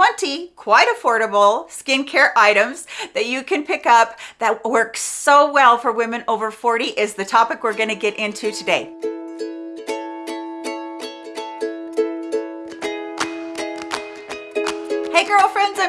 20 quite affordable skincare items that you can pick up that work so well for women over 40 is the topic we're going to get into today.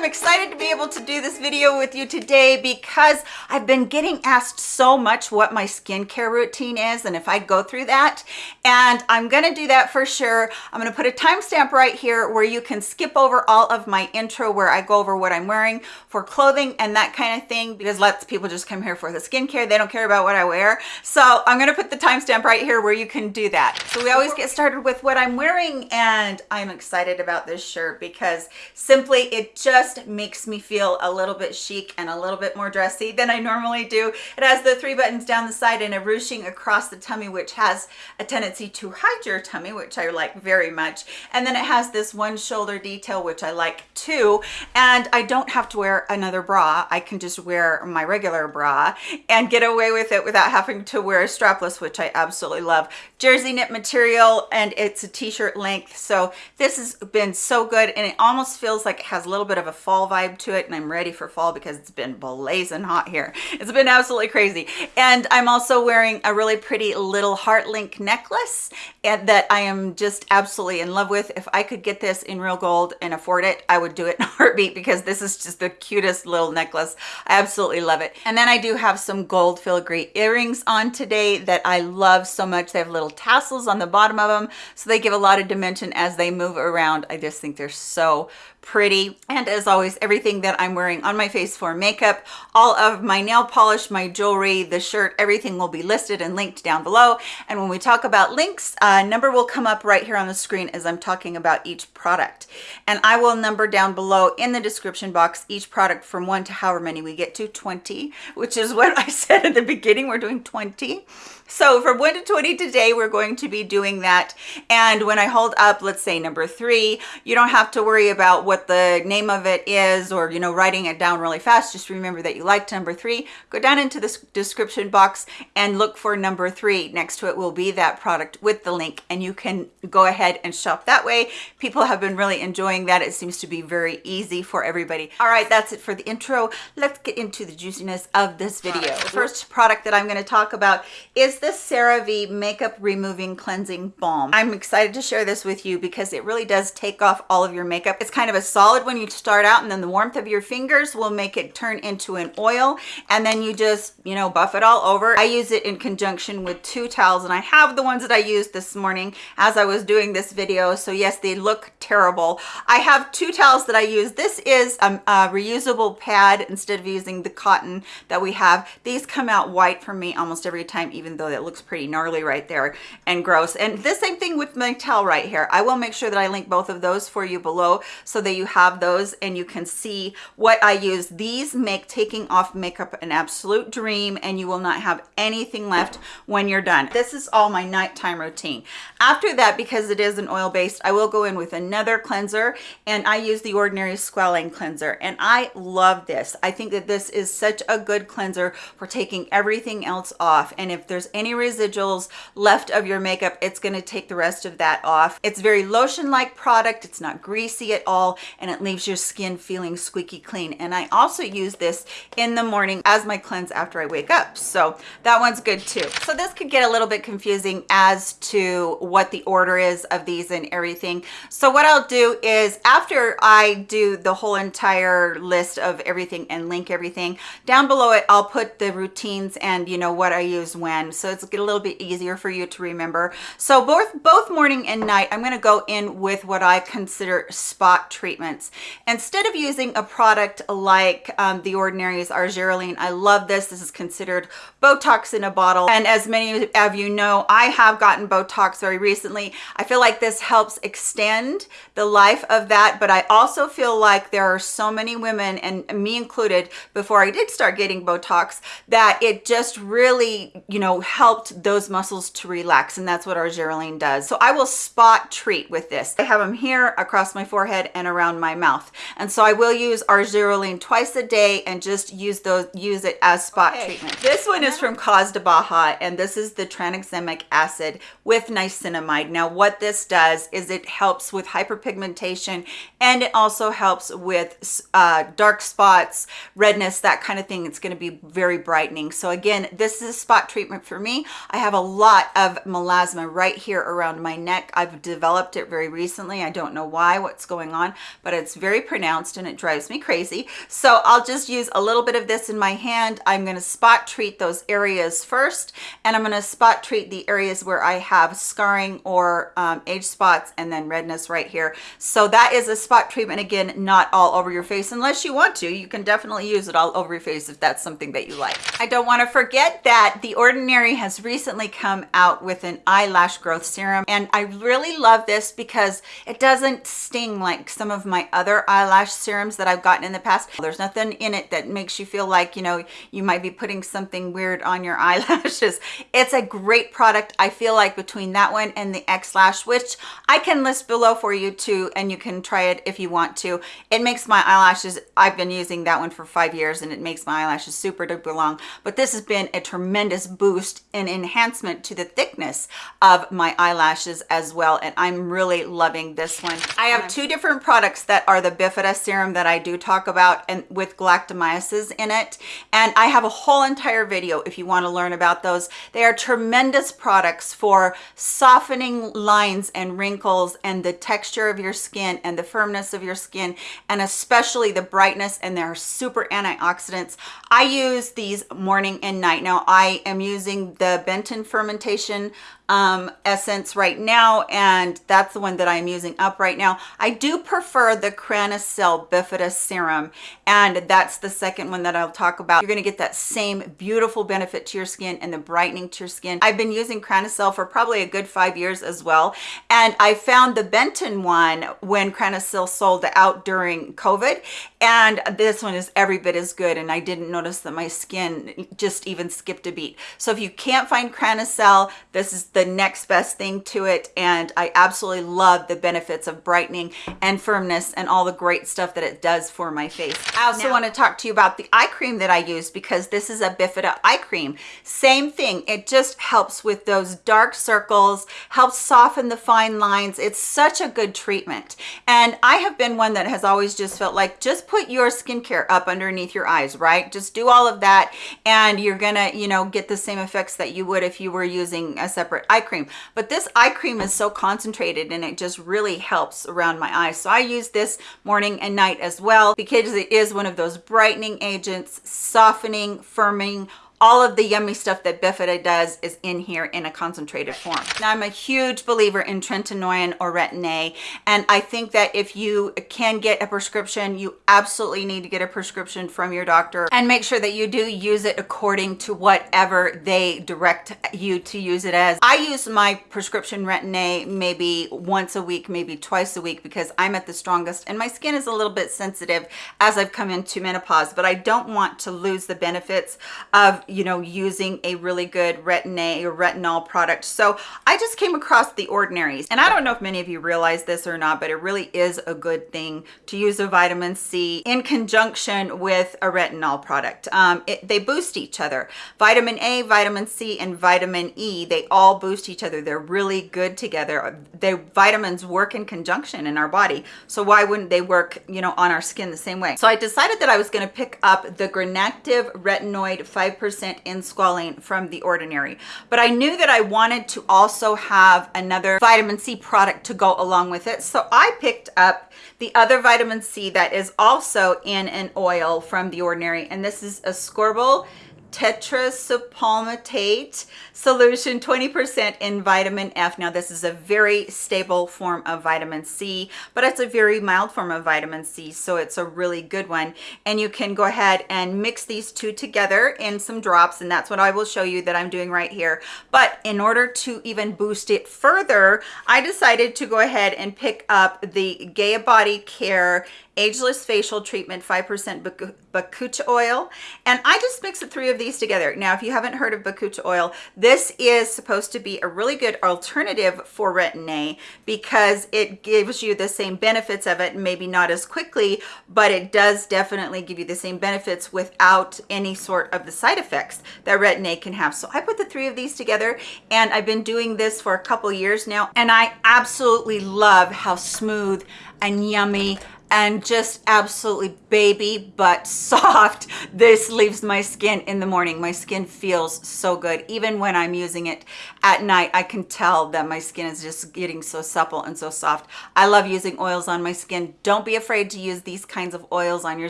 I'm excited to be able to do this video with you today because I've been getting asked so much what my skincare routine is and if I go through that. And I'm gonna do that for sure. I'm gonna put a timestamp right here where you can skip over all of my intro where I go over what I'm wearing for clothing and that kind of thing because lots of people just come here for the skincare. They don't care about what I wear. So I'm gonna put the timestamp right here where you can do that. So we always get started with what I'm wearing and I'm excited about this shirt because simply it just makes me feel a little bit chic and a little bit more dressy than I normally do. It has the three buttons down the side and a ruching across the tummy, which has a tendency to hide your tummy, which I like very much. And then it has this one shoulder detail, which I like too. And I don't have to wear another bra. I can just wear my regular bra and get away with it without having to wear a strapless, which I absolutely love. Jersey knit material and it's a t-shirt length. So this has been so good and it almost feels like it has a little bit of a fall vibe to it and I'm ready for fall because it's been blazing hot here. It's been absolutely crazy. And I'm also wearing a really pretty little heart link necklace and that I am just absolutely in love with. If I could get this in real gold and afford it, I would do it in a heartbeat because this is just the cutest little necklace. I absolutely love it. And then I do have some gold filigree earrings on today that I love so much. They have little tassels on the bottom of them, so they give a lot of dimension as they move around. I just think they're so pretty and as always everything that i'm wearing on my face for makeup all of my nail polish my jewelry the shirt everything will be listed and linked down below and when we talk about links uh, a number will come up right here on the screen as i'm talking about each product. And i will number down below in the description box each product from one to however many we get to 20 which is what i said at the beginning we're doing 20 so from 1 to 20 today, we're going to be doing that. And when I hold up, let's say number three, you don't have to worry about what the name of it is or, you know, writing it down really fast. Just remember that you liked number three. Go down into the description box and look for number three. Next to it will be that product with the link and you can go ahead and shop that way. People have been really enjoying that. It seems to be very easy for everybody. All right, that's it for the intro. Let's get into the juiciness of this video. The first product that I'm going to talk about is the CeraVe Makeup Removing Cleansing Balm. I'm excited to share this with you because it really does take off all of your makeup. It's kind of a solid when you start out and then the warmth of your fingers will make it turn into an oil and then you just, you know, buff it all over. I use it in conjunction with two towels and I have the ones that I used this morning as I was doing this video. So yes, they look terrible. I have two towels that I use. This is a, a reusable pad instead of using the cotton that we have. These come out white for me almost every time, even though that looks pretty gnarly right there and gross. And the same thing with my towel right here. I will make sure that I link both of those for you below so that you have those and you can see what I use. These make taking off makeup an absolute dream and you will not have anything left when you're done. This is all my nighttime routine. After that, because it is an oil based, I will go in with another cleanser and I use the Ordinary Squalane Cleanser and I love this. I think that this is such a good cleanser for taking everything else off. And if there's any residuals left of your makeup, it's going to take the rest of that off. It's very lotion-like product. It's not greasy at all, and it leaves your skin feeling squeaky clean. And I also use this in the morning as my cleanse after I wake up. So that one's good too. So this could get a little bit confusing as to what the order is of these and everything. So what I'll do is after I do the whole entire list of everything and link everything, down below it, I'll put the routines and you know what I use when. So it's a little bit easier for you to remember. So both, both morning and night, I'm gonna go in with what I consider spot treatments. Instead of using a product like um, The Ordinary's Argireline, I love this. This is considered Botox in a bottle. And as many of you know, I have gotten Botox very recently. I feel like this helps extend the life of that, but I also feel like there are so many women, and me included, before I did start getting Botox, that it just really, you know, helped those muscles to relax and that's what Argireline does. So I will spot treat with this. I have them here across my forehead and around my mouth And so I will use Argireline twice a day and just use those, use it as spot okay. treatment. This one is from Cos De BAHA and this is the tranexamic acid with niacinamide. Now what this does is it helps with hyperpigmentation and it also helps with uh, dark spots, redness, that kind of thing. It's going to be very brightening. So again, this is a spot treatment for me. I have a lot of melasma right here around my neck. I've developed it very recently. I don't know why, what's going on, but it's very pronounced and it drives me crazy. So I'll just use a little bit of this in my hand. I'm going to spot treat those areas first, and I'm going to spot treat the areas where I have scarring or um, age spots and then redness right here. So that is a spot treatment. Again, not all over your face unless you want to. You can definitely use it all over your face if that's something that you like. I don't want to forget that The Ordinary has recently come out with an eyelash growth serum, and I really love this because it doesn't sting like some of my other eyelash serums that I've gotten in the past. There's nothing in it that makes you feel like, you know, you might be putting something weird on your eyelashes. It's a great product. I feel like between that one and the X-Lash, which I can list below for you too, and you can try it if you want to. It makes my eyelashes, I've been using that one for five years and it makes my eyelashes super duper long, but this has been a tremendous boost and enhancement to the thickness of my eyelashes as well. And I'm really loving this one. I have two different products that are the Bifida serum that I do talk about and with galactomyces in it. And I have a whole entire video if you want to learn about those. They are tremendous products for softening lines and wrinkles and the texture of your skin and the firmness of your skin and especially the brightness and they're super antioxidants. I use these morning and night. Now I am using the Benton fermentation um, essence right now, and that's the one that I'm using up right now. I do prefer the Cranacell Bifida Serum, and that's the second one that I'll talk about. You're gonna get that same beautiful benefit to your skin and the brightening to your skin. I've been using Cranacell for probably a good five years as well, and I found the Benton one when Cranacell sold out during COVID, and this one is every bit as good, and I didn't notice that my skin just even skipped a beat. So if you can't find Cranacell, this is the next best thing to it and I absolutely love the benefits of brightening and firmness and all the great stuff that it does for my face. I also now, want to talk to you about the eye cream that I use because this is a Bifida eye cream. Same thing, it just helps with those dark circles, helps soften the fine lines. It's such a good treatment. And I have been one that has always just felt like just put your skincare up underneath your eyes, right? Just do all of that and you're gonna, you know, get the same that you would if you were using a separate eye cream. But this eye cream is so concentrated and it just really helps around my eyes. So i use this morning and night as well because it is one of those brightening agents softening firming all of the yummy stuff that Bifida does is in here in a concentrated form. Now, I'm a huge believer in tretinoin or Retin-A, and I think that if you can get a prescription, you absolutely need to get a prescription from your doctor and make sure that you do use it according to whatever they direct you to use it as. I use my prescription Retin-A maybe once a week, maybe twice a week because I'm at the strongest and my skin is a little bit sensitive as I've come into menopause, but I don't want to lose the benefits of you know, using a really good retin-A or retinol product. So I just came across the ordinaries. And I don't know if many of you realize this or not, but it really is a good thing to use a vitamin C in conjunction with a retinol product. Um, it, they boost each other. Vitamin A, vitamin C, and vitamin E, they all boost each other. They're really good together. The vitamins work in conjunction in our body. So why wouldn't they work, you know, on our skin the same way? So I decided that I was gonna pick up the Granactive Retinoid 5% percent in squalane from The Ordinary. But I knew that I wanted to also have another vitamin C product to go along with it. So I picked up the other vitamin C that is also in an oil from The Ordinary. And this is ascorbyl tetraisopalmitate solution 20% in vitamin F. Now this is a very stable form of vitamin C, but it's a very mild form of vitamin C, so it's a really good one. And you can go ahead and mix these two together in some drops, and that's what I will show you that I'm doing right here. But in order to even boost it further, I decided to go ahead and pick up the Gaia Body Care Ageless Facial Treatment 5% Bakuchi oil. And I just mix the three of these together. Now, if you haven't heard of Bakuchi oil, this is supposed to be a really good alternative for Retin-A because it gives you the same benefits of it, maybe not as quickly, but it does definitely give you the same benefits without any sort of the side effects that Retin-A can have. So I put the three of these together and I've been doing this for a couple years now and I absolutely love how smooth and yummy and just absolutely baby but soft. This leaves my skin in the morning. My skin feels so good. Even when i'm using it at night i can tell that my skin is just getting so supple and so soft. I love using oils on my skin. Don't be afraid to use these kinds of oils on your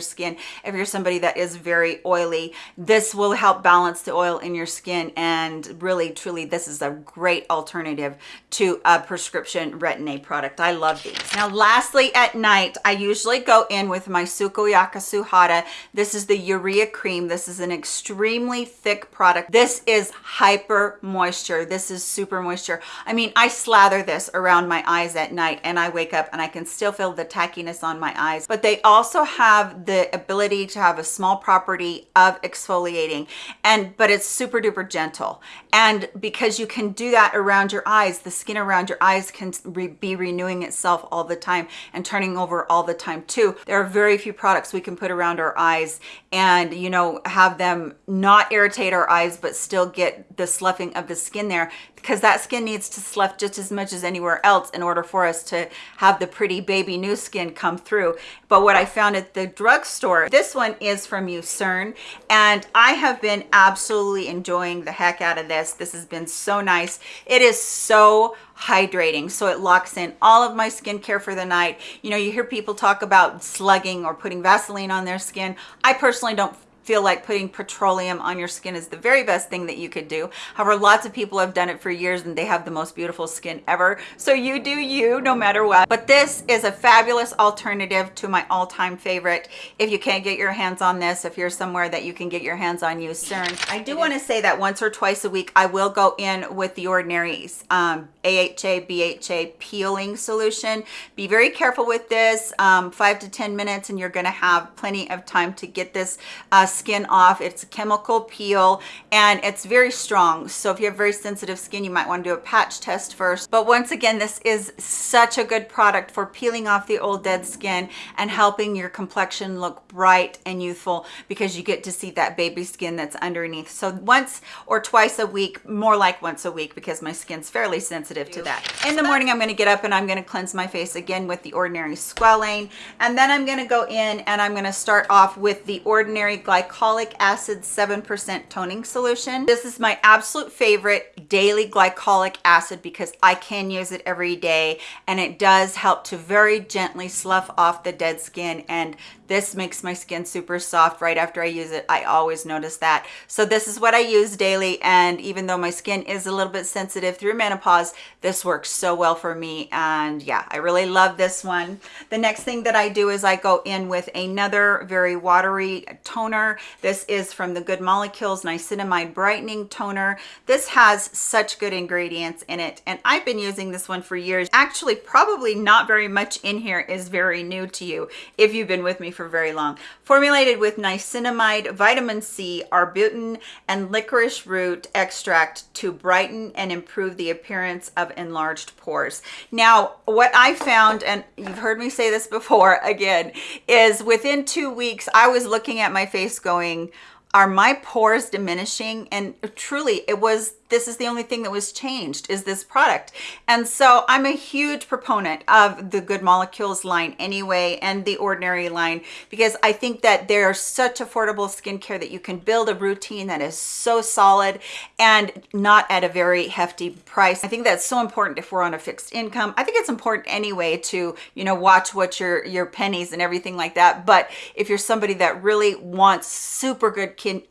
skin if you're somebody that is very oily. This will help balance the oil in your skin and really truly this is a great alternative to a prescription retin-a product. I love these. Now lastly at night i use usually go in with my Sukoyaka Suhada. This is the Urea Cream. This is an extremely thick product. This is hyper moisture. This is super moisture. I mean, I slather this around my eyes at night and I wake up and I can still feel the tackiness on my eyes. But they also have the ability to have a small property of exfoliating and but it's super duper gentle. And because you can do that around your eyes, the skin around your eyes can re be renewing itself all the time and turning over all the time too. There are very few products we can put around our eyes and, you know, have them not irritate our eyes, but still get the sloughing of the skin there because that skin needs to slough just as much as anywhere else in order for us to have the pretty baby new skin come through. But what I found at the drugstore, this one is from Eucerin, and I have been absolutely enjoying the heck out of this. This has been so nice. It is so hydrating. So it locks in all of my skincare for the night. You know you hear people talk about slugging or putting vaseline on their skin. I personally don't feel like putting petroleum on your skin is the very best thing that you could do. However, lots of people have done it for years and they have the most beautiful skin ever. So you do you no matter what. But this is a fabulous alternative to my all-time favorite. If you can't get your hands on this, if you're somewhere that you can get your hands on Eucerin. I do want to say that once or twice a week, I will go in with the Ordinary um, AHA, BHA peeling solution. Be very careful with this, um, five to 10 minutes, and you're gonna have plenty of time to get this uh, skin off. It's a chemical peel and it's very strong. So if you have very sensitive skin, you might want to do a patch test first. But once again, this is such a good product for peeling off the old dead skin and helping your complexion look bright and youthful because you get to see that baby skin that's underneath. So once or twice a week, more like once a week because my skin's fairly sensitive to that. In the morning, I'm going to get up and I'm going to cleanse my face again with the Ordinary Squalane. And then I'm going to go in and I'm going to start off with the Ordinary Glycolic glycolic acid 7% toning solution. This is my absolute favorite daily glycolic acid because I can use it every day and it does help to very gently slough off the dead skin and this makes my skin super soft right after I use it. I always notice that. So this is what I use daily. And even though my skin is a little bit sensitive through menopause, this works so well for me. And yeah, I really love this one. The next thing that I do is I go in with another very watery toner. This is from the Good Molecules Niacinamide Brightening Toner. This has such good ingredients in it. And I've been using this one for years. Actually, probably not very much in here is very new to you if you've been with me for for very long. Formulated with niacinamide, vitamin C, arbutin, and licorice root extract to brighten and improve the appearance of enlarged pores. Now, what I found, and you've heard me say this before again, is within two weeks, I was looking at my face going, are my pores diminishing? And truly, it was this is the only thing that was changed is this product. And so I'm a huge proponent of the Good Molecules line anyway and the Ordinary line because I think that they're such affordable skincare that you can build a routine that is so solid and not at a very hefty price. I think that's so important if we're on a fixed income. I think it's important anyway to, you know, watch what your, your pennies and everything like that. But if you're somebody that really wants super good kin,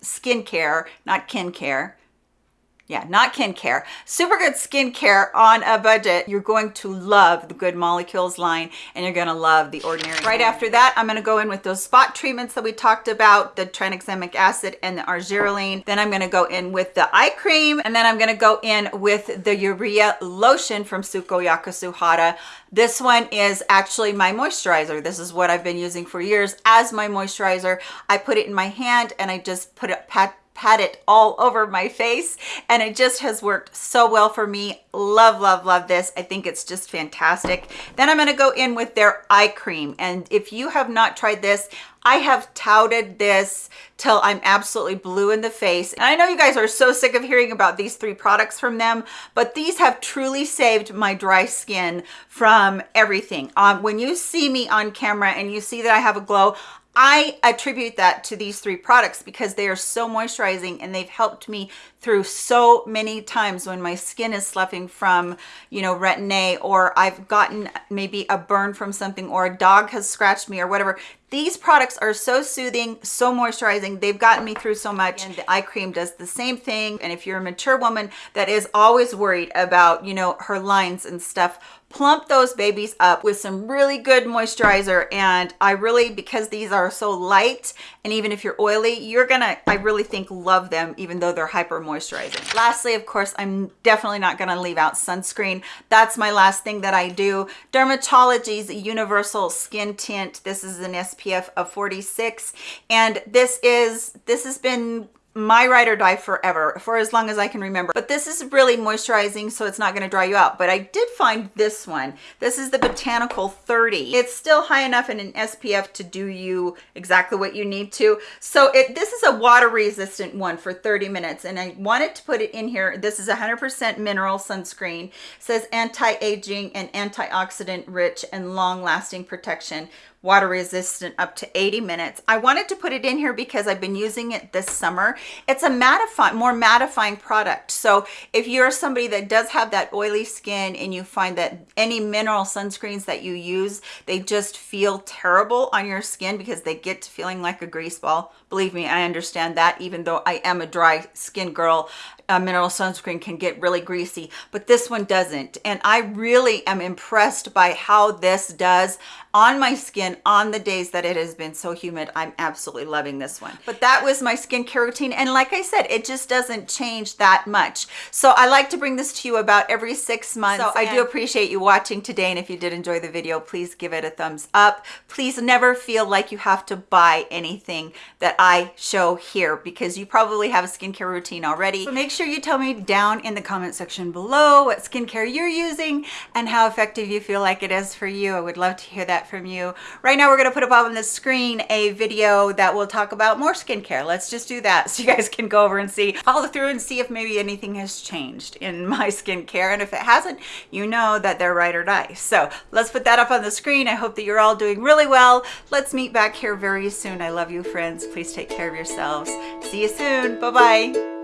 care, not kin care, yeah, not kin care. Super good skincare on a budget. You're going to love the Good Molecules line and you're gonna love the Ordinary. Right after that, I'm gonna go in with those spot treatments that we talked about, the tranexamic acid and the argireline. Then I'm gonna go in with the eye cream and then I'm gonna go in with the urea lotion from Sukoyaka Suhada. This one is actually my moisturizer. This is what I've been using for years as my moisturizer. I put it in my hand and I just put it, pat pat it all over my face and it just has worked so well for me love love love this i think it's just fantastic then i'm going to go in with their eye cream and if you have not tried this I have touted this till I'm absolutely blue in the face. And I know you guys are so sick of hearing about these three products from them, but these have truly saved my dry skin from everything. Um, when you see me on camera and you see that I have a glow, I attribute that to these three products because they are so moisturizing and they've helped me through so many times when my skin is sloughing from, you know, retin-A or I've gotten maybe a burn from something or a dog has scratched me or whatever. These products are so soothing, so moisturizing. They've gotten me through so much. And the eye cream does the same thing. And if you're a mature woman that is always worried about, you know, her lines and stuff, plump those babies up with some really good moisturizer. And i really because these are so light and even if you're oily you're gonna i really think love them even though they're hyper moisturizing. Lastly of course i'm definitely not to leave out sunscreen. That's my last thing that i do. Dermatology's universal skin tint. This is an spf of 46 and this is this has been my ride or die forever for as long as I can remember. But this is really moisturizing so it's not going to dry you out. But I did find this one. This is the botanical 30 it's still high enough in an SPF to do you exactly what you need to. So it this is a water resistant one for 30 minutes and I wanted to put it in here. This is 100% mineral sunscreen. It says anti-aging and antioxidant rich and long-lasting protection water resistant up to 80 minutes. I wanted to put it in here because I've been using it this summer. It's a mattifying, more mattifying product. So if you're somebody that does have that oily skin and you find that any mineral sunscreens that you use, they just feel terrible on your skin because they get to feeling like a grease ball. Believe me, I understand that even though I am a dry skin girl, uh, mineral sunscreen can get really greasy, but this one doesn't. And I really am impressed by how this does on my skin on the days that it has been so humid. I'm absolutely loving this one. But that was my skincare routine. And like I said, it just doesn't change that much. So I like to bring this to you about every six months. So I do appreciate you watching today. And if you did enjoy the video, please give it a thumbs up. Please never feel like you have to buy anything that I show here because you probably have a skincare routine already. So make sure you tell me down in the comment section below what skincare you're using and how effective you feel like it is for you. I would love to hear that from you. Right now, we're gonna put up on the screen a video that will talk about more skincare. Let's just do that so you guys can go over and see, follow through and see if maybe anything has changed in my skincare. And if it hasn't, you know that they're right or die. So let's put that up on the screen. I hope that you're all doing really well. Let's meet back here very soon. I love you, friends. Please take care of yourselves. See you soon. Bye-bye.